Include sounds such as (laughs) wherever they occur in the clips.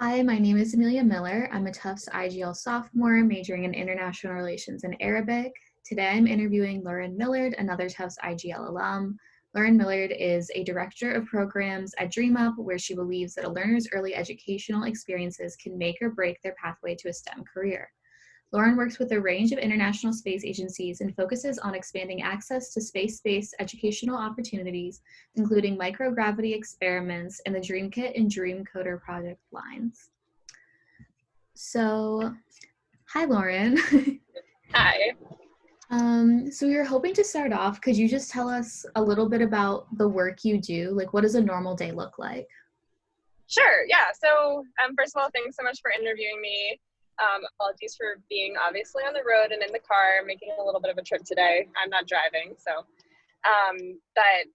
Hi, my name is Amelia Miller. I'm a Tufts IGL sophomore majoring in International Relations and Arabic. Today I'm interviewing Lauren Millard, another Tufts IGL alum. Lauren Millard is a director of programs at DreamUp, where she believes that a learner's early educational experiences can make or break their pathway to a STEM career. Lauren works with a range of international space agencies and focuses on expanding access to space-based educational opportunities, including microgravity experiments and the DreamKit and DreamCoder project lines. So, hi, Lauren. (laughs) Hi. Um, so we were hoping to start off. Could you just tell us a little bit about the work you do? Like, what does a normal day look like? Sure. Yeah. So, um, first of all, thanks so much for interviewing me. Um, apologies for being obviously on the road and in the car, making a little bit of a trip today. I'm not driving, so, um, but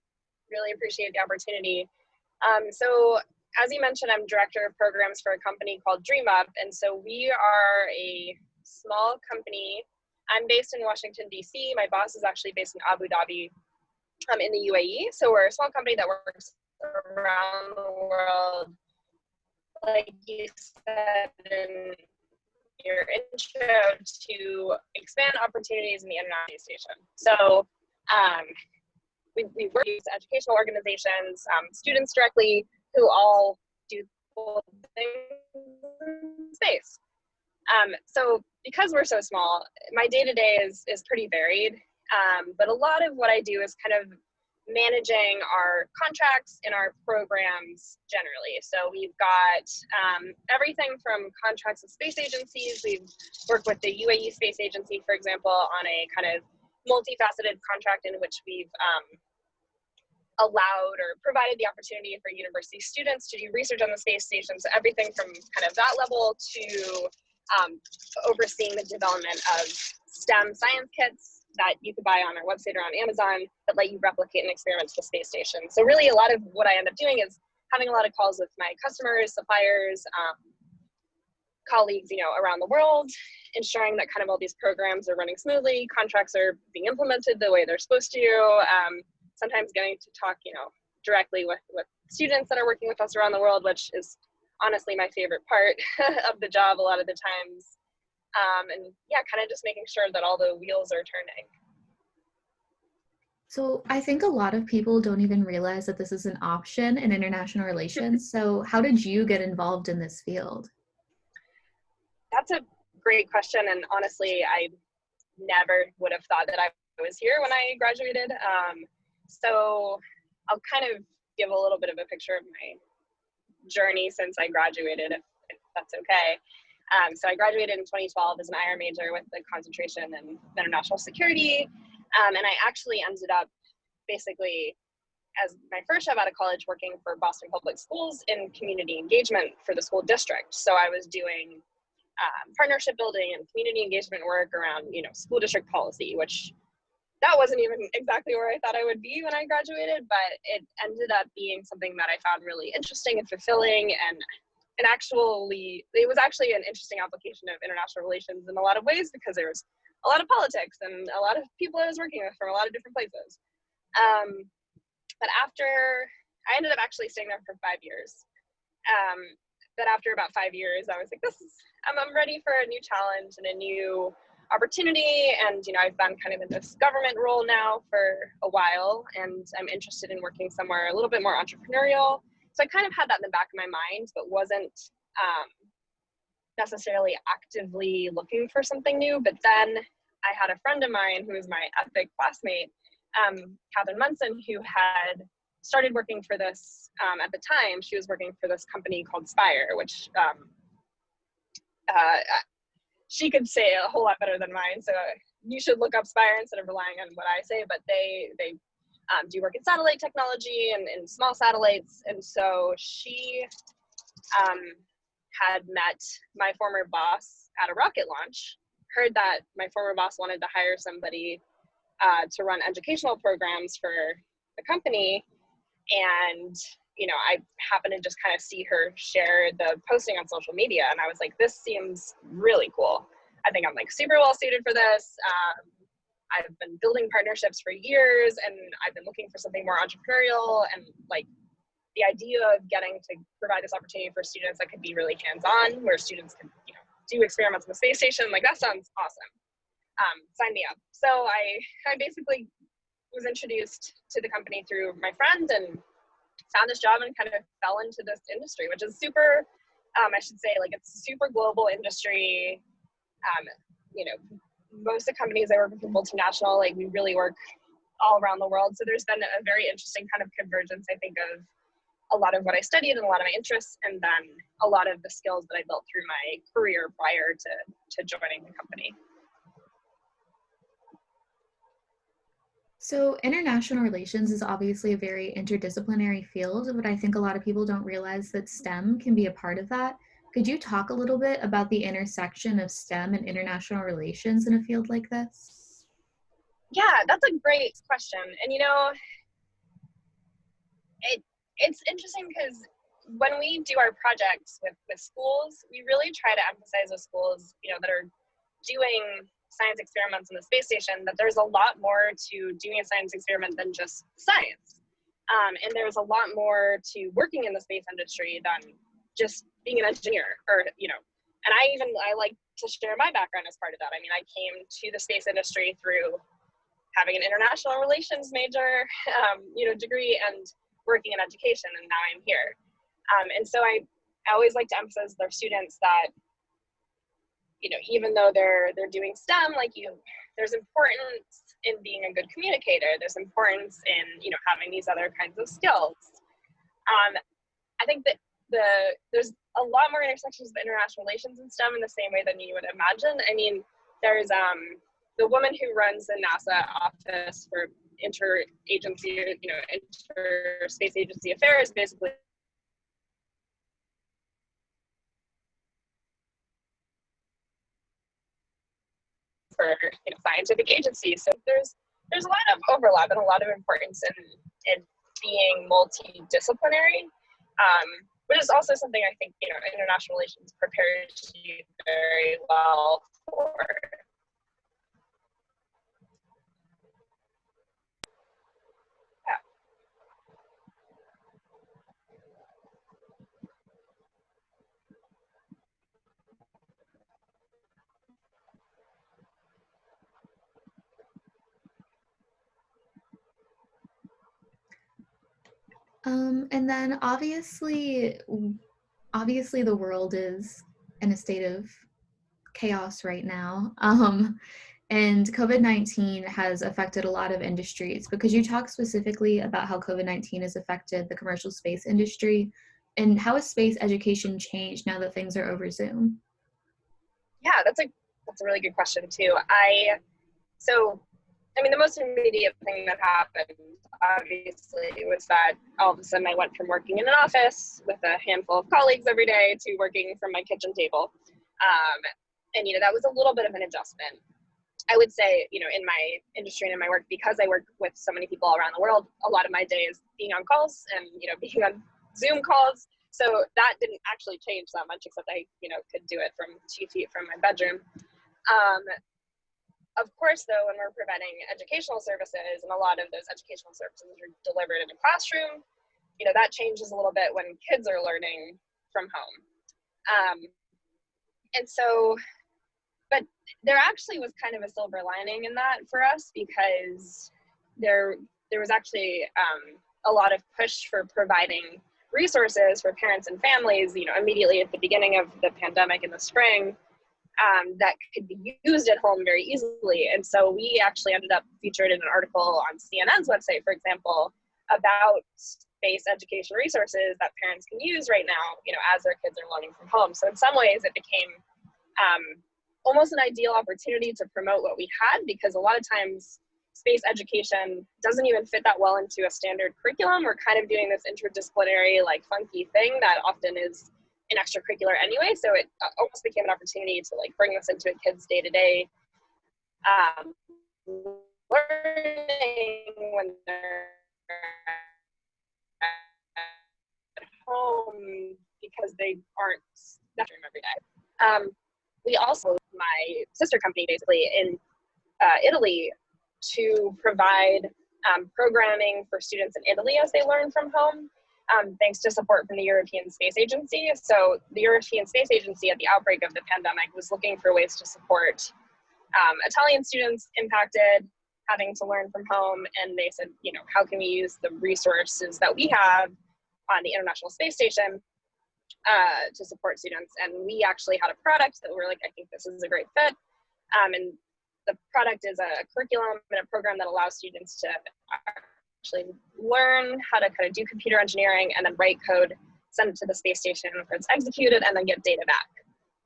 really appreciate the opportunity. Um, so, as you mentioned, I'm director of programs for a company called Dream Up, and so we are a small company. I'm based in Washington D.C. My boss is actually based in Abu Dhabi, um, in the UAE. So we're a small company that works around the world, like you said, in your intro to expand opportunities in the International Station. So um, we, we work with educational organizations, um, students directly, who all do cool things in space. Um, so because we're so small, my day to day is is pretty varied. Um, but a lot of what I do is kind of managing our contracts and our programs generally. So we've got um, everything from contracts with space agencies. We've worked with the UAE Space Agency, for example, on a kind of multifaceted contract in which we've um, allowed or provided the opportunity for university students to do research on the space station. So everything from kind of that level to um, overseeing the development of STEM science kits that you could buy on our website or on Amazon that let you replicate an experiment to the space station. So really a lot of what I end up doing is having a lot of calls with my customers, suppliers, um, colleagues, you know, around the world, ensuring that kind of all these programs are running smoothly, contracts are being implemented the way they're supposed to, um, sometimes getting to talk, you know, directly with, with students that are working with us around the world, which is honestly my favorite part (laughs) of the job a lot of the times um, and yeah, kind of just making sure that all the wheels are turning. So I think a lot of people don't even realize that this is an option in international relations. (laughs) so how did you get involved in this field? That's a great question, and honestly, I never would have thought that I was here when I graduated. Um, so I'll kind of give a little bit of a picture of my journey since I graduated, if, if that's okay. Um, so I graduated in 2012 as an IR major with a concentration in international security. Um, and I actually ended up basically as my first job out of college working for Boston Public Schools in community engagement for the school district. So I was doing um, partnership building and community engagement work around, you know, school district policy, which that wasn't even exactly where I thought I would be when I graduated, but it ended up being something that I found really interesting and fulfilling and an actually it was actually an interesting application of international relations in a lot of ways because there was a lot of politics and a lot of people I was working with from a lot of different places. Um, but after I ended up actually staying there for five years. Um, but after about five years, I was like, this is I'm, I'm ready for a new challenge and a new opportunity. And you know, I've been kind of in this government role now for a while, and I'm interested in working somewhere a little bit more entrepreneurial so I kind of had that in the back of my mind, but wasn't um, necessarily actively looking for something new. But then I had a friend of mine who was my epic classmate, um, Catherine Munson, who had started working for this um, at the time. She was working for this company called Spire, which um, uh, she could say a whole lot better than mine. So you should look up Spire instead of relying on what I say. But they they um, do work in satellite technology and, and small satellites. And so she um, had met my former boss at a rocket launch, heard that my former boss wanted to hire somebody uh, to run educational programs for the company. And, you know, I happened to just kind of see her share the posting on social media. And I was like, this seems really cool. I think I'm like super well suited for this. Um, I've been building partnerships for years and I've been looking for something more entrepreneurial and like the idea of getting to provide this opportunity for students that could be really hands-on, where students can you know do experiments on the space station, like that sounds awesome. Um, sign me up. So I I basically was introduced to the company through my friend and found this job and kind of fell into this industry, which is super. Um, I should say, like it's a super global industry. Um, you know, most of the companies I work with are multinational. Like we really work all around the world. So there's been a very interesting kind of convergence, I think, of a lot of what I studied and a lot of my interests, and then a lot of the skills that I built through my career prior to, to joining the company. So international relations is obviously a very interdisciplinary field, but I think a lot of people don't realize that STEM can be a part of that. Could you talk a little bit about the intersection of STEM and international relations in a field like this? Yeah, that's a great question. And you know, it it's interesting because when we do our projects with, with schools, we really try to emphasize with schools, you know, that are doing science experiments in the space station, that there's a lot more to doing a science experiment than just science. Um, and there's a lot more to working in the space industry than just being an engineer or, you know, and I even, I like to share my background as part of that. I mean, I came to the space industry through having an international relations major, um, you know, degree and working in education and now I'm here. Um, and so I, I always like to emphasize their students that, you know, even though they're they're doing STEM, like you, there's importance in being a good communicator. There's importance in you know having these other kinds of skills. Um, I think that the there's a lot more intersections of international relations and STEM in the same way than you would imagine. I mean, there's um, the woman who runs the NASA office for interagency, you know, interspace agency affairs, basically for you know, scientific agencies. So there's there's a lot of overlap and a lot of importance in in being multidisciplinary, um, which is also something I think you know international relations prepares you very well for. Um, and then obviously, obviously the world is in a state of chaos right now. (laughs) Um, and COVID-19 has affected a lot of industries because you talk specifically about how COVID-19 has affected the commercial space industry and how has space education changed now that things are over Zoom? Yeah, that's a that's a really good question too. I so I mean, the most immediate thing that happened, obviously, was that all of a sudden I went from working in an office with a handful of colleagues every day to working from my kitchen table. Um, and, you know, that was a little bit of an adjustment. I would say, you know, in my industry and in my work, because I work with so many people all around the world, a lot of my day is being on calls and, you know, (laughs) being on Zoom calls. So that didn't actually change that much, except I, you know, could do it from two feet from my bedroom. Um, of course, though, when we're providing educational services, and a lot of those educational services are delivered in a classroom, you know, that changes a little bit when kids are learning from home. Um, and so, but there actually was kind of a silver lining in that for us because there there was actually um, a lot of push for providing resources for parents and families. You know, immediately at the beginning of the pandemic in the spring, um, that could be used at home very easily. And so we actually ended up featured in an article on CNN's website, for example, about space education resources that parents can use right now, you know, as their kids are learning from home. So in some ways it became um, almost an ideal opportunity to promote what we had because a lot of times space education doesn't even fit that well into a standard curriculum. We're kind of doing this interdisciplinary, like funky thing that often is an extracurricular anyway. So it uh, almost became an opportunity to like bring this into a kid's day to day learning when they're at home because they aren't room every day. Um, we also, my sister company basically in uh, Italy to provide um, programming for students in Italy as they learn from home. Um, thanks to support from the European Space Agency. So the European Space Agency at the outbreak of the pandemic was looking for ways to support um, Italian students impacted, having to learn from home. And they said, you know, how can we use the resources that we have on the International Space Station uh, to support students? And we actually had a product that we were like, I think this is a great fit. Um, and the product is a curriculum and a program that allows students to actually learn how to kind of do computer engineering and then write code, send it to the space station where it's executed, and then get data back.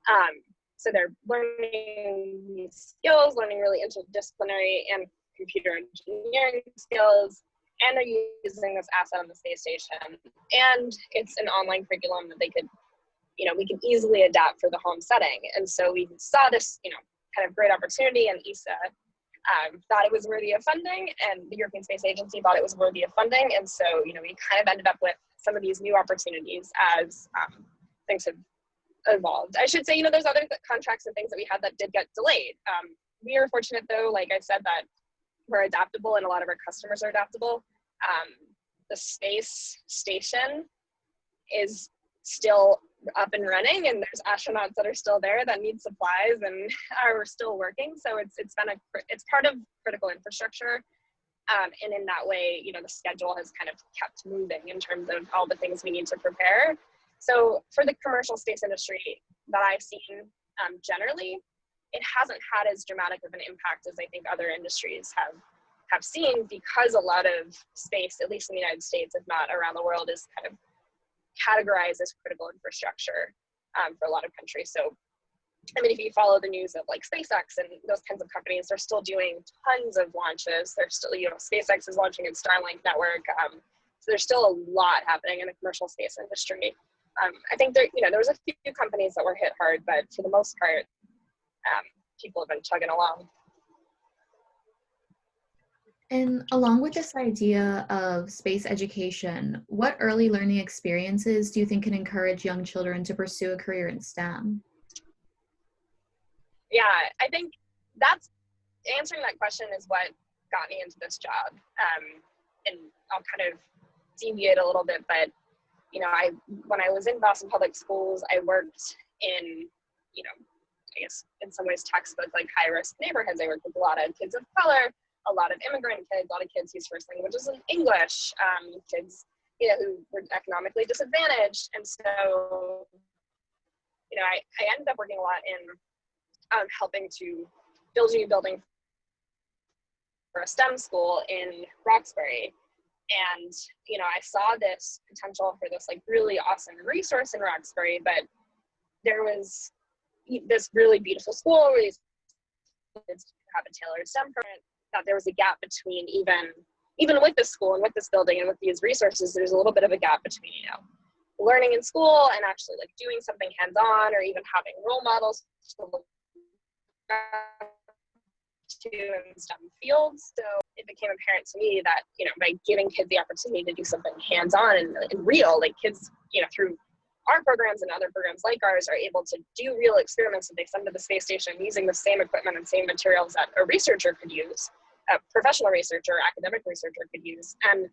Um, so they're learning skills, learning really interdisciplinary and computer engineering skills, and they're using this asset on the space station. And it's an online curriculum that they could, you know, we can easily adapt for the home setting. And so we saw this, you know, kind of great opportunity, and ESA um, thought it was worthy of funding, and the European Space Agency thought it was worthy of funding. And so, you know, we kind of ended up with some of these new opportunities as um, things have evolved. I should say, you know, there's other contracts and things that we had that did get delayed. Um, we are fortunate, though, like I said, that we're adaptable and a lot of our customers are adaptable. Um, the space station is still up and running and there's astronauts that are still there that need supplies and (laughs) are still working. So it's it's been a it's part of critical infrastructure um, and in that way you know the schedule has kind of kept moving in terms of all the things we need to prepare. So for the commercial space industry that i've seen um, generally it hasn't had as dramatic of an impact as i think other industries have have seen because a lot of space at least in the united states if not around the world is kind of categorized as critical infrastructure um, for a lot of countries. So, I mean, if you follow the news of like SpaceX and those kinds of companies, they're still doing tons of launches. They're still, you know, SpaceX is launching its Starlink network. Um, so there's still a lot happening in the commercial space industry. Um, I think there, you know, there was a few companies that were hit hard, but for the most part, um, people have been chugging along. And along with this idea of space education, what early learning experiences do you think can encourage young children to pursue a career in STEM? Yeah, I think that's answering that question is what got me into this job. Um, and I'll kind of deviate a little bit, but you know, I when I was in Boston Public Schools, I worked in, you know, I guess in some ways textbook like high risk neighborhoods. I worked with a lot of kids of color a lot of immigrant kids, a lot of kids whose first language is English, um, kids you know who were economically disadvantaged, and so you know I, I ended up working a lot in um, helping to build a new building for a STEM school in Roxbury. And you know, I saw this potential for this like really awesome resource in Roxbury, but there was this really beautiful school where these kids have a tailored STEM program that there was a gap between even even with this school and with this building and with these resources, there's a little bit of a gap between, you know, learning in school and actually like doing something hands-on or even having role models to in STEM fields. So it became apparent to me that, you know, by giving kids the opportunity to do something hands-on and, and real, like kids, you know, through our programs and other programs like ours are able to do real experiments that they send to the space station using the same equipment and same materials that a researcher could use, a professional researcher, academic researcher could use. And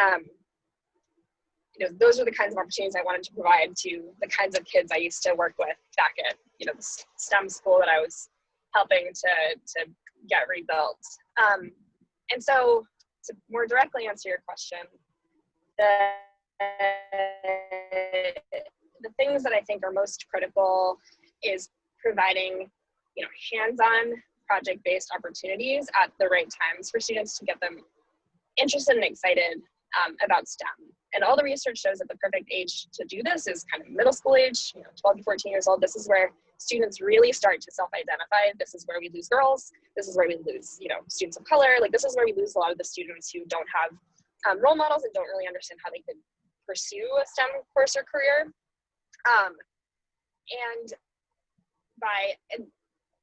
um, you know, those are the kinds of opportunities I wanted to provide to the kinds of kids I used to work with back at, you know, the STEM school that I was helping to, to get rebuilt. Um, and so to more directly answer your question, the the things that I think are most critical is providing, you know, hands-on project-based opportunities at the right times for students to get them interested and excited um, about STEM. And all the research shows that the perfect age to do this is kind of middle school age, you know, 12 to 14 years old. This is where students really start to self-identify. This is where we lose girls. This is where we lose, you know, students of color. Like this is where we lose a lot of the students who don't have um, role models and don't really understand how they could pursue a STEM course or career. Um, and by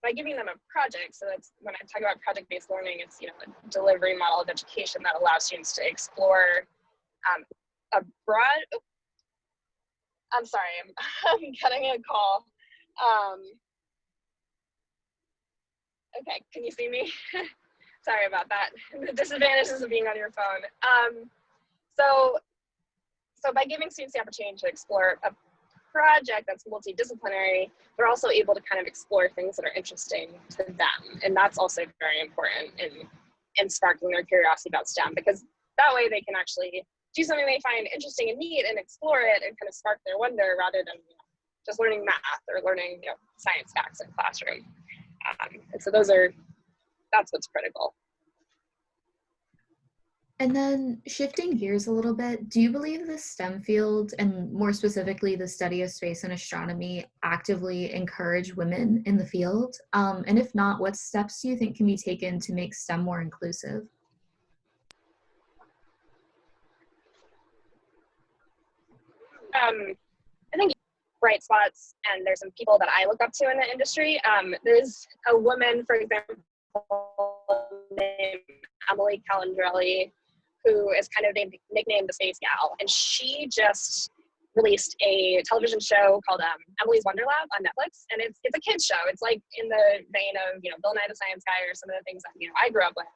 by giving them a project, so that's when I talk about project-based learning, it's you know a delivery model of education that allows students to explore um, a broad. Oh, I'm sorry, I'm, (laughs) I'm getting a call. Um, okay, can you see me? (laughs) sorry about that. (laughs) The disadvantages of being on your phone. Um, so so by giving students the opportunity to explore a project that's multidisciplinary, they're also able to kind of explore things that are interesting to them. And that's also very important in, in sparking their curiosity about STEM because that way they can actually do something they find interesting and neat and explore it and kind of spark their wonder rather than you know, just learning math or learning you know, science facts in classroom. Um, and so those are, that's what's critical. And then shifting gears a little bit, do you believe the STEM field and more specifically the study of space and astronomy actively encourage women in the field? Um, and if not, what steps do you think can be taken to make STEM more inclusive? Um, I think bright spots, and there's some people that I look up to in the industry. Um, there's a woman, for example, named Emily Calandrelli, who is kind of named, nicknamed the Space Gal, and she just released a television show called um, Emily's Wonder Lab on Netflix, and it's it's a kids show. It's like in the vein of you know Bill Nye the Science Guy or some of the things that you know I grew up with.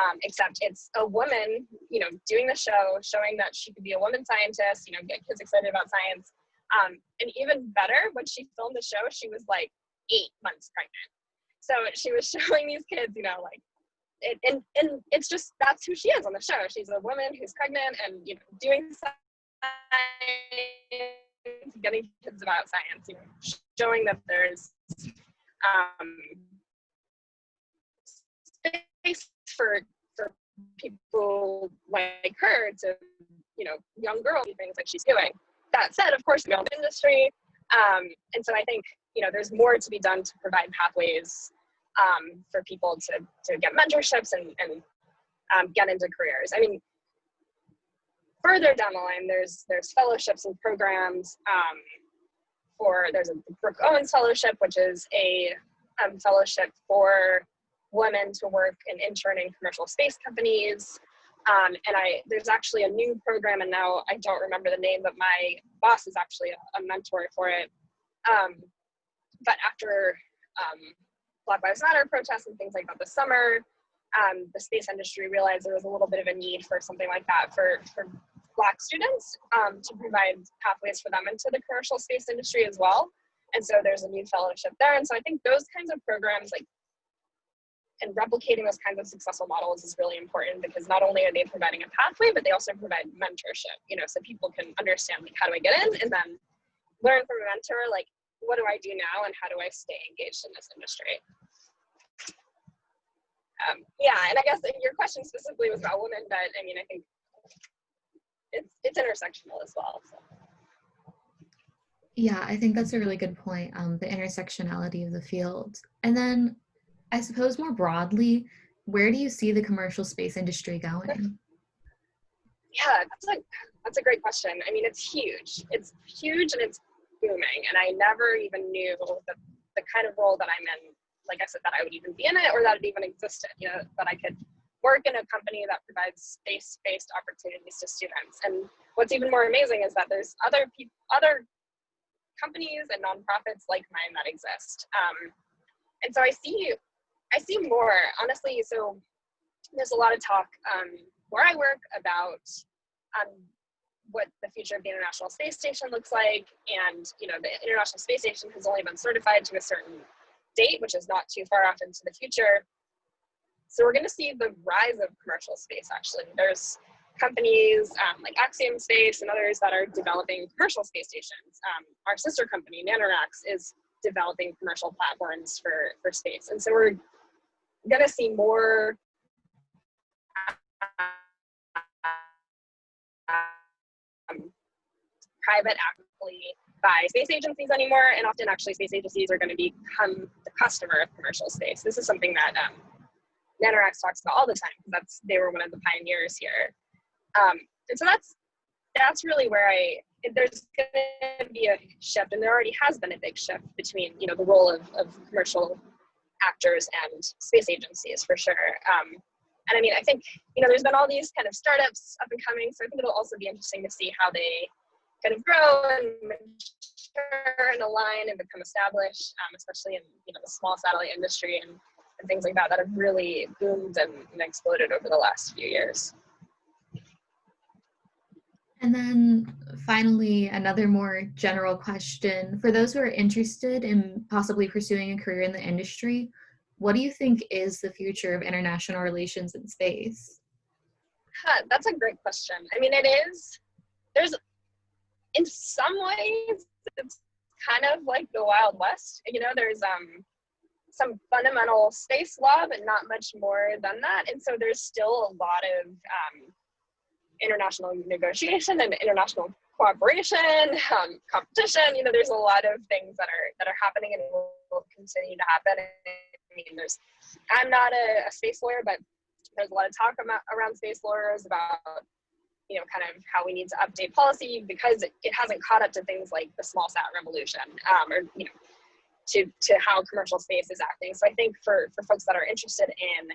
Um, except it's a woman, you know, doing the show, showing that she could be a woman scientist, you know, get kids excited about science. Um, and even better, when she filmed the show, she was like eight months pregnant. So she was (laughs) showing these kids, you know, like it, and and it's just that's who she is on the show. She's a woman who's pregnant and you know doing science, getting kids about science, you know, showing that there's um, space for for people like her to you know young girls do things like she's doing. That said, of course, the industry, um, and so I think you know there's more to be done to provide pathways um, for people to, to get mentorships and, and um, get into careers. I mean, further down the line, there's there's fellowships and programs um, for there's a Brooke Owens Fellowship, which is a um, fellowship for women to work and intern in commercial space companies. Um, and I there's actually a new program, and now I don't remember the name, but my boss is actually a, a mentor for it. Um, but after um, Black Lives Matter protests and things like that this summer, um, the space industry realized there was a little bit of a need for something like that for, for Black students um, to provide pathways for them into the commercial space industry as well. And so there's a new fellowship there. And so I think those kinds of programs, like, and replicating those kinds of successful models is really important because not only are they providing a pathway, but they also provide mentorship, you know, so people can understand, like, how do I get in? And then learn from a mentor, like, what do I do now and how do I stay engaged in this industry? Um, yeah, and I guess your question specifically was about women, but I mean, I think it's it's intersectional as well. So. Yeah, I think that's a really good point. Um, the intersectionality of the field, and then I suppose more broadly, where do you see the commercial space industry going? Yeah, that's a that's a great question. I mean, it's huge. It's huge and it's booming. And I never even knew that the kind of role that I'm in, like I said, that I would even be in it or that it even existed, you know, that I could work in a company that provides space-based opportunities to students. And what's even more amazing is that there's other people, other companies and nonprofits like mine that exist. Um, and so I see, I see more, honestly, so there's a lot of talk um, where I work about um, what the future of the International Space Station looks like. And, you know, the International Space Station has only been certified to a certain date, which is not too far off into the future. So we're going to see the rise of commercial space, actually. There's companies um, like Axiom Space and others that are developing commercial space stations. Um, our sister company, NanoRacks, is developing commercial platforms for, for space. And so we're going to see more private actually by space agencies anymore, and often actually space agencies are going to become the customer of commercial space. This is something that um, NanoRacks talks about all the time because that's they were one of the pioneers here, um, and so that's that's really where I there's going to be a shift, and there already has been a big shift between you know the role of, of commercial actors and space agencies for sure. Um, and I mean, I think you know there's been all these kind of startups up and coming, so I think it'll also be interesting to see how they kind of grow and mature and align and become established, um, especially in you know the small satellite industry and, and things like that that have really boomed and, and exploded over the last few years. And then finally, another more general question. For those who are interested in possibly pursuing a career in the industry, what do you think is the future of international relations in space? Huh, that's a great question. I mean, it is, there's, in some ways, it's kind of like the Wild West. You know, there's um, some fundamental space law, but not much more than that. And so there's still a lot of um, international negotiation and international cooperation, um, competition. You know, there's a lot of things that are that are happening and will continue to happen. I mean, there's I'm not a, a space lawyer, but there's a lot of talk about, around space lawyers about you know kind of how we need to update policy because it, hasn't caught up to things like the small sat revolution um, or you know to to how commercial space is acting. So I think for for folks that are interested in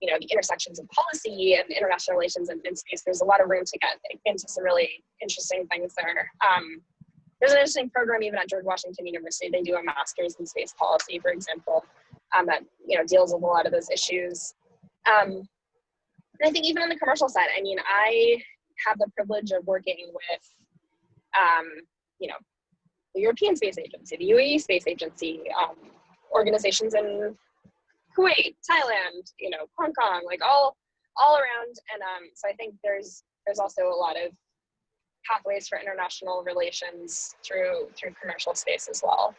you know, the intersections of policy and international relations and, space, there's a lot of room to get into some really interesting things there. Um, there's an interesting program even at George Washington University. They do a master's in space policy, for example, um, that you know deals with a lot of those issues. Um, and I think even on the commercial side, I mean, I have the privilege of working with, um, you know, the European Space Agency, the UAE Space Agency, um, organizations in Kuwait, Thailand, you know, Hong Kong, like all all around. And um, so I think there's there's also a lot of pathways for international relations through through commercial space as well.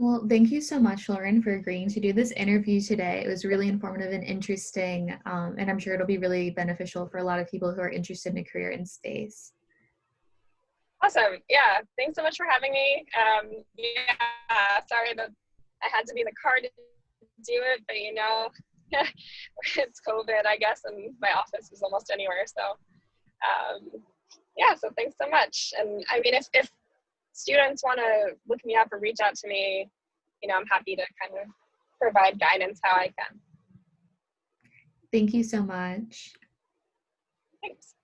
Well, thank you so much, Lauren, for agreeing to do this interview today. It was really informative and interesting, um, and I'm sure it'll be really beneficial for a lot of people who are interested in a career in space. Awesome. Yeah. Thanks so much for having me. Um, yeah. Sorry that I had to be in the car to do it, but you know, (laughs) it's COVID, I guess, and my office is almost anywhere. So, um, yeah. So thanks so much. And I mean, if if students want to look me up or reach out to me, you know, I'm happy to kind of provide guidance how I can. Thank you so much. Thanks.